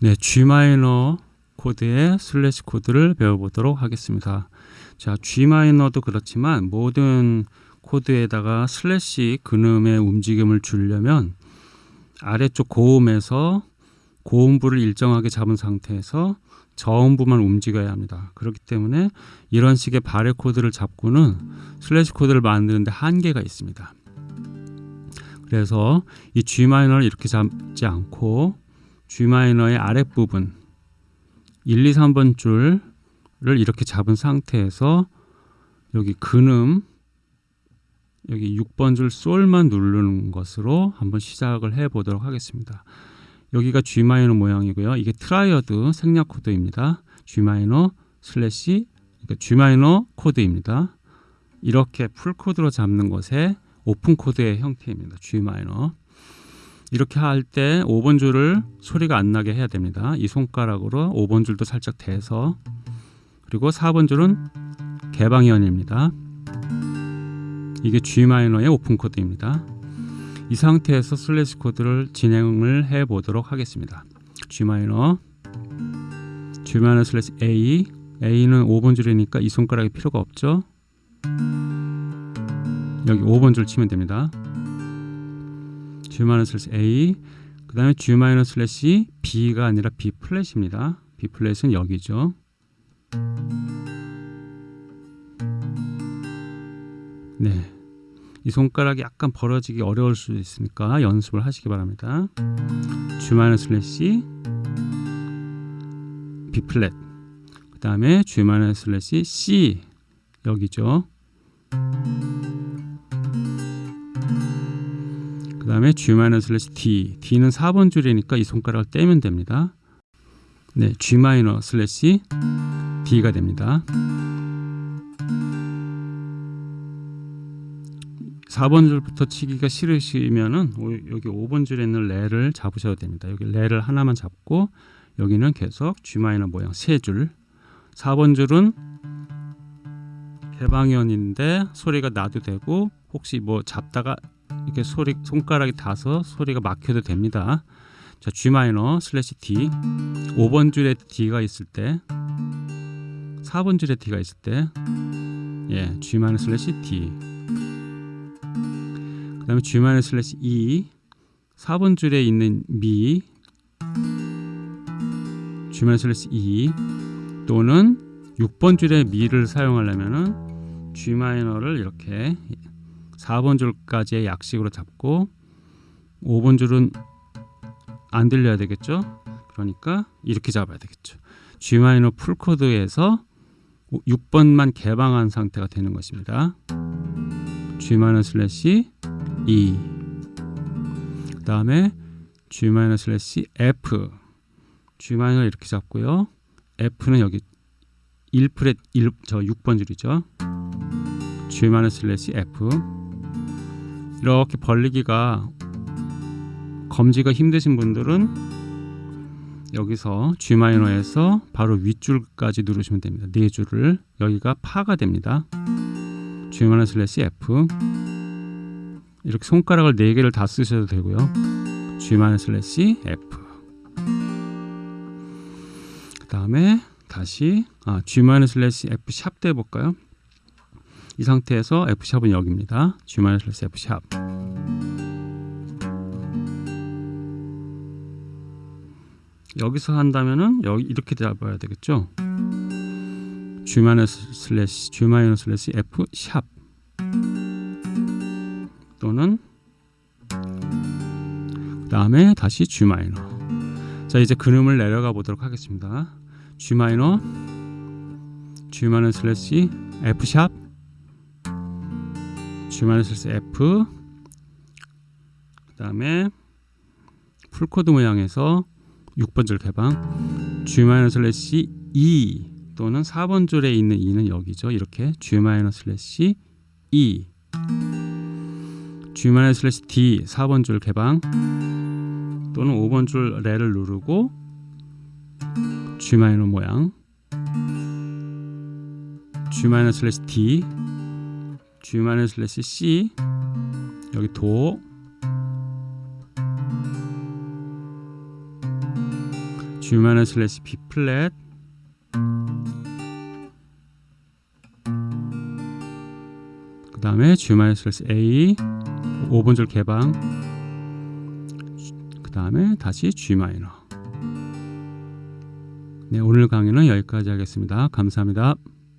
네, G 마이너 코드의 슬래시 코드를 배워보도록 하겠습니다. 자, G 마이너도 그렇지만 모든 코드에다가 슬래시 근음의 움직임을 주려면 아래쪽 고음에서 고음부를 일정하게 잡은 상태에서 저음부만 움직여야 합니다. 그렇기 때문에 이런 식의 barre 코드를 잡고는 슬래시 코드를 만드는데 한계가 있습니다. 그래서 이 G 마이너를 이렇게 잡지 않고 G 마이너의 아랫부분 1, 2, 3번 줄을 이렇게 잡은 상태에서 여기 근음 여기 6번 줄 솔만 누르는 것으로 한번 시작을 해 보도록 하겠습니다. 여기가 G 마이너 모양이고요. 이게 triad 생략 코드입니다. G 마이너 슬래시 그러니까 G 마이너 코드입니다. 이렇게 full 코드로 잡는 것에 오픈 코드의 형태입니다. G 마이너. 이렇게 할 때 5번 줄을 소리가 안 나게 해야 됩니다. 이 손가락으로 5번 줄도 살짝 대서 그리고 4번 줄은 개방현입니다. 이게 G 마이너의 오픈 코드입니다. 이 상태에서 슬래시 코드를 진행을 해 보도록 하겠습니다. G 마이너 G 마이너 슬래시 A A는 5번 줄이니까 이 손가락이 필요가 없죠. 여기 5번 줄 치면 됩니다. G 마이너 슬래시 A 그 다음에 G 마이너 슬래시 B가 아니라 B 플랫입니다. B 플랫은 여기죠. 네. 이 손가락이 약간 벌어지기 어려울 수 있으니까 연습을 하시기 바랍니다. G 마이너 슬래시 B 플랫 그 다음에 G 마이너 슬래시 C 여기죠. 그 다음에 G 마이너 슬래시 D D는 4번 줄이니까 이 손가락을 떼면 됩니다. 네, G 슬래시 D가 됩니다. 4번 줄부터 치기가 싫으시면은 여기 5번 줄에 있는 레를 잡으셔도 됩니다. 여기 레를 하나만 잡고 여기는 계속 G 마이너 모양 세 줄. 4번 줄은 개방현인데 소리가 나도 되고 혹시 뭐 잡다가 이렇게 소리 손가락이 닿아서 소리가 막혀도 됩니다. 자, G 마이너 슬래시 D. 5번 줄에 D가 있을 때 4번 줄에 D가 있을 때 예, G 마이너 슬래시 D. 그 다음에 G 마이너 슬래시 E. 4번 줄에 있는 미 G 마이너 슬래시 E. 또는 6번 줄에 미를 사용하려면은 G 마이너를 이렇게 4번 줄까지의 약식으로 잡고 5번 줄은 안 들려야 되겠죠. 그러니까 이렇게 잡아야 되겠죠. G 마이너 full 코드에서 6번만 개방한 상태가 되는 것입니다. G 마이너 슬래시 E 그 다음에 G 마이너 슬래시 F G 마이너 이렇게 잡고요. F는 여기 1fret 1, 저 6번 줄이죠. G 마이너 슬래시 F 이렇게 벌리기가 검지가 힘드신 분들은 여기서 G 마이너에서 바로 윗줄까지 누르시면 됩니다. 네 줄을 여기가 파가 됩니다. G 마이너 슬래시 F 이렇게 손가락을 네 개를 다 쓰셔도 되고요. G 마이너 슬래시 F 그 다음에 다시 아, G 마이너 슬래시 F 샵도 해볼까요? 이 상태에서 F 샵은 여기입니다. G 마이너 슬래시 F sharp 여기서 한다면은 여기 이렇게 잡아야 되겠죠. G 마이너 슬래시 G 마이너 슬래시 F sharp 또는 그 다음에 다시 G 마이너 자 이제 근음을 내려가 보도록 하겠습니다. G 마이너 G 슬래시 F sharp G 마이너 슬래시 F 그 다음에 full 코드 모양에서 6번 줄 개방 G 마이너 슬래시 E 또는 4번 줄에 있는 E는 여기죠. 이렇게 G 마이너 슬래시 E G 마이너 슬래시 D 4번 줄 개방 또는 5번 줄 레를 누르고 G 마이너 모양 G 마이너 슬래시 D G 마이너 슬래시 C. 여기 도. G 마이너 슬래시 B 플랫. 그 다음에 G 마이너 슬래시 A. 5번 줄 개방. 그 다음에 다시 G 마이너 네 오늘 강의는 여기까지 하겠습니다. 감사합니다